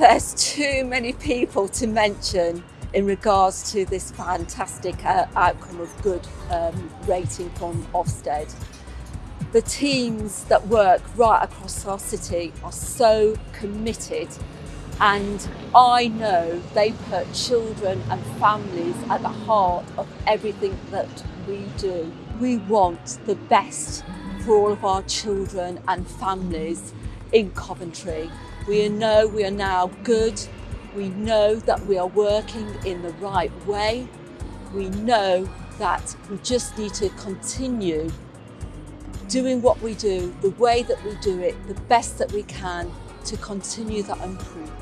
there's too many people to mention in regards to this fantastic uh, outcome of good um, rating from Ofsted. The teams that work right across our city are so committed and I know they put children and families at the heart of everything that we do. We want the best for all of our children and families in Coventry. We know we are now good. We know that we are working in the right way. We know that we just need to continue doing what we do, the way that we do it, the best that we can to continue that improvement.